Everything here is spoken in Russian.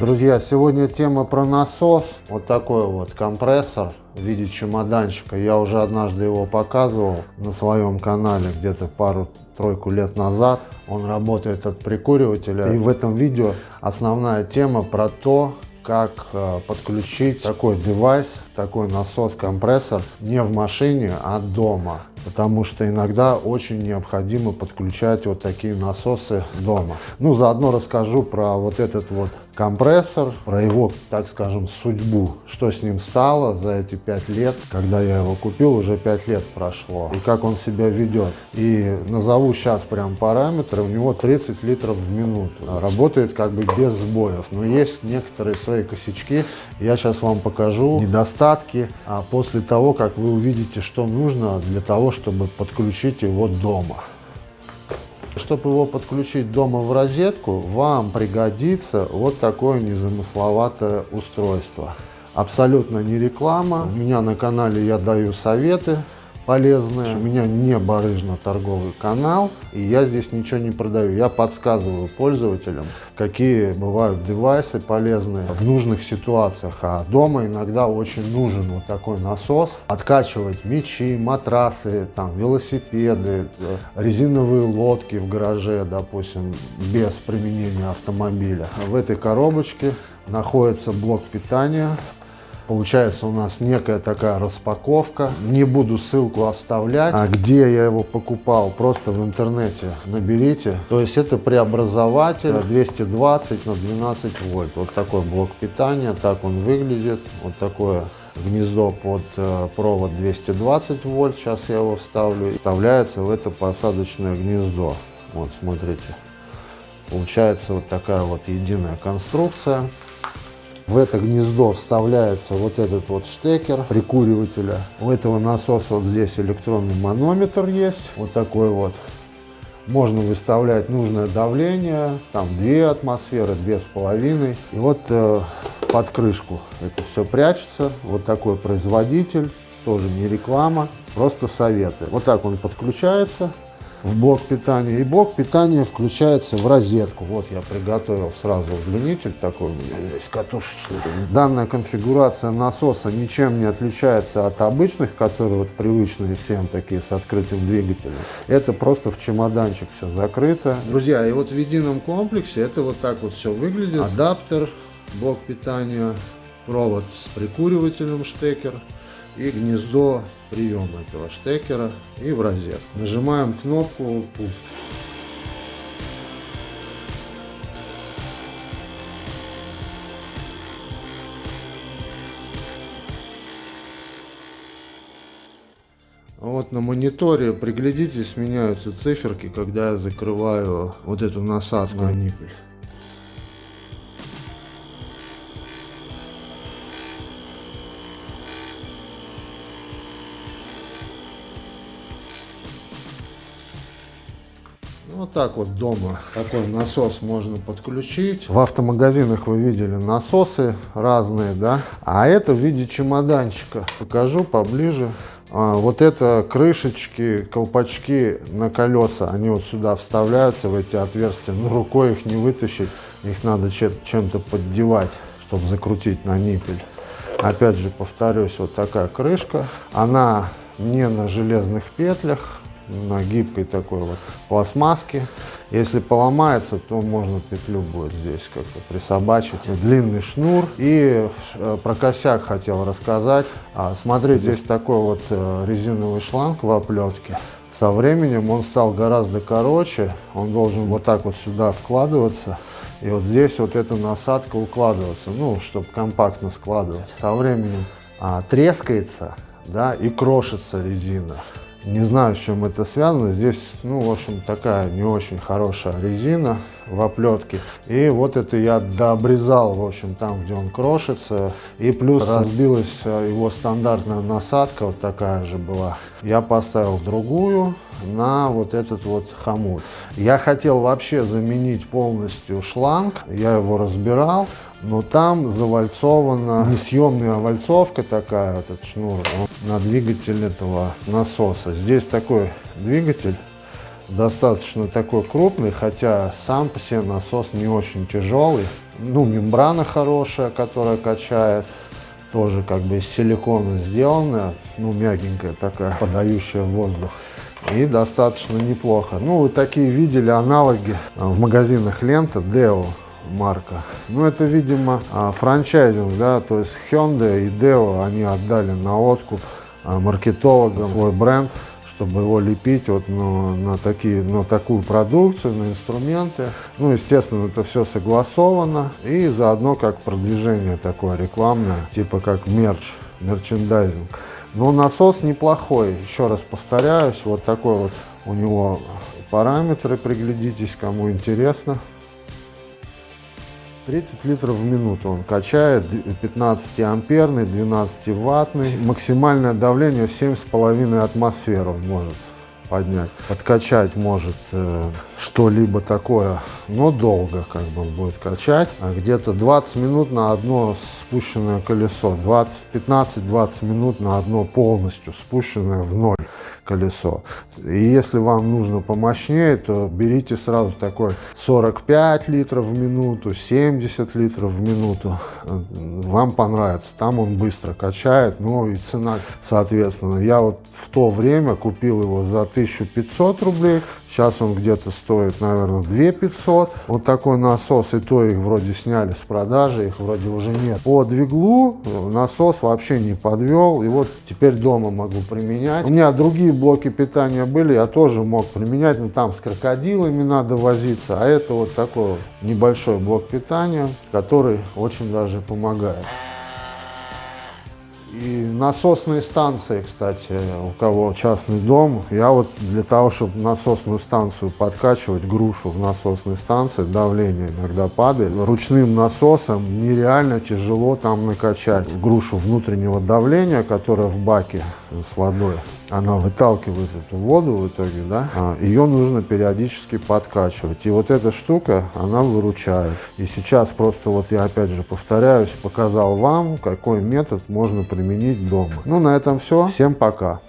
Друзья, сегодня тема про насос. Вот такой вот компрессор в виде чемоданчика. Я уже однажды его показывал на своем канале где-то пару-тройку лет назад. Он работает от прикуривателя. И в этом видео основная тема про то, как э, подключить такой девайс, такой насос-компрессор не в машине, а дома потому что иногда очень необходимо подключать вот такие насосы дома. Ну, заодно расскажу про вот этот вот компрессор, про его, так скажем, судьбу, что с ним стало за эти пять лет, когда я его купил, уже пять лет прошло, и как он себя ведет. И назову сейчас прям параметры, у него 30 литров в минуту, работает как бы без сбоев, но есть некоторые свои косячки, я сейчас вам покажу недостатки, а после того, как вы увидите, что нужно для того, чтобы подключить его дома. Чтобы его подключить дома в розетку, вам пригодится вот такое незамысловатое устройство. Абсолютно не реклама. У меня на канале я даю советы полезные. У меня не барыжно-торговый канал, и я здесь ничего не продаю. Я подсказываю пользователям, какие бывают девайсы полезные в нужных ситуациях. А дома иногда очень нужен вот такой насос. Откачивать мечи, матрасы, там, велосипеды, резиновые лодки в гараже, допустим, без применения автомобиля. В этой коробочке находится блок питания Получается у нас некая такая распаковка. Не буду ссылку оставлять. А где я его покупал, просто в интернете наберите. То есть это преобразователь 220 на 12 вольт. Вот такой блок питания, так он выглядит. Вот такое гнездо под э, провод 220 вольт. Сейчас я его вставлю. Вставляется в это посадочное гнездо. Вот смотрите. Получается вот такая вот единая конструкция. В это гнездо вставляется вот этот вот штекер прикуривателя. У этого насоса вот здесь электронный манометр есть, вот такой вот. Можно выставлять нужное давление, там 2 атмосферы, две с половиной. И вот э, под крышку это все прячется. Вот такой производитель, тоже не реклама, просто советы. Вот так он подключается в блок питания. И блок питания включается в розетку. Вот я приготовил сразу удлинитель такой у меня здесь катушечный. Данная конфигурация насоса ничем не отличается от обычных, которые вот привычные всем такие с открытым двигателем. Это просто в чемоданчик все закрыто. Друзья, и вот в едином комплексе это вот так вот все выглядит. Адаптер, блок питания, провод с прикуривателем штекер и гнездо приема этого штекера и в розетку. Нажимаем кнопку пуск. Вот на мониторе, приглядитесь, меняются циферки, когда я закрываю вот эту насадку на ниппель. Вот так вот дома такой насос можно подключить. В автомагазинах вы видели насосы разные, да? А это в виде чемоданчика. Покажу поближе. А, вот это крышечки, колпачки на колеса, они вот сюда вставляются в эти отверстия. Но рукой их не вытащить, их надо чем-то поддевать, чтобы закрутить на ниппель. Опять же, повторюсь, вот такая крышка. Она не на железных петлях, на гибкой такой вот пластмасске. Если поломается, то можно петлю будет здесь как-то присобачить. Длинный шнур. И э, про косяк хотел рассказать. А, смотрите, здесь такой вот э, резиновый шланг в оплетке. Со временем он стал гораздо короче. Он должен вот так вот сюда складываться. И вот здесь вот эта насадка укладываться, ну, чтобы компактно складывать. Со временем а, трескается, да, и крошится резина. Не знаю, с чем это связано. Здесь, ну, в общем, такая не очень хорошая резина в оплетке. И вот это я дообрезал, в общем, там, где он крошится. И плюс разбилась э, его стандартная насадка, вот такая же была. Я поставил другую на вот этот вот хомут. Я хотел вообще заменить полностью шланг. Я его разбирал но там завальцована несъемная вальцовка такая, этот шнур, на двигатель этого насоса. Здесь такой двигатель, достаточно такой крупный, хотя сам по себе насос не очень тяжелый. Ну, мембрана хорошая, которая качает. Тоже как бы из силикона сделанная, ну, мягенькая такая, подающая воздух. И достаточно неплохо. Ну, вы такие видели аналоги в магазинах лента Deo марка. Ну, это, видимо, а, франчайзинг, да, то есть Hyundai и Deo, они отдали на откуп а, маркетологам свой бренд, чтобы его лепить вот ну, на, такие, на такую продукцию, на инструменты. Ну, естественно, это все согласовано. И заодно как продвижение такое рекламное, типа как мерч, мерчендайзинг. Но насос неплохой, еще раз повторяюсь, вот такой вот у него параметры, приглядитесь, кому интересно. 30 литров в минуту он качает, 15 амперный, 12 ваттный. Максимальное давление 7,5 атмосфер он может поднять. Подкачать может э, что-либо такое, но долго как бы будет качать. А где-то 20 минут на одно спущенное колесо, 15-20 минут на одно полностью спущенное в ноль колесо. И если вам нужно помощнее, то берите сразу такой 45 литров в минуту, 70 литров в минуту. Вам понравится. Там он быстро качает, ну и цена соответственно. Я вот в то время купил его за 1500 рублей. Сейчас он где-то стоит, наверное, 2500. Вот такой насос, и то их вроде сняли с продажи, их вроде уже нет. По двиглу насос вообще не подвел, и вот теперь дома могу применять. У меня другие блоки питания были, я тоже мог применять, но там с крокодилами надо возиться, а это вот такой небольшой блок питания, который очень даже помогает. И насосные станции, кстати, у кого частный дом, я вот для того, чтобы насосную станцию подкачивать, грушу в насосной станции, давление иногда падает, ручным насосом нереально тяжело там накачать грушу внутреннего давления, которое в баке с водой она выталкивает эту воду в итоге, да, а, ее нужно периодически подкачивать. И вот эта штука, она выручает. И сейчас просто вот я опять же повторяюсь, показал вам, какой метод можно применить дома. Ну, на этом все. Всем пока.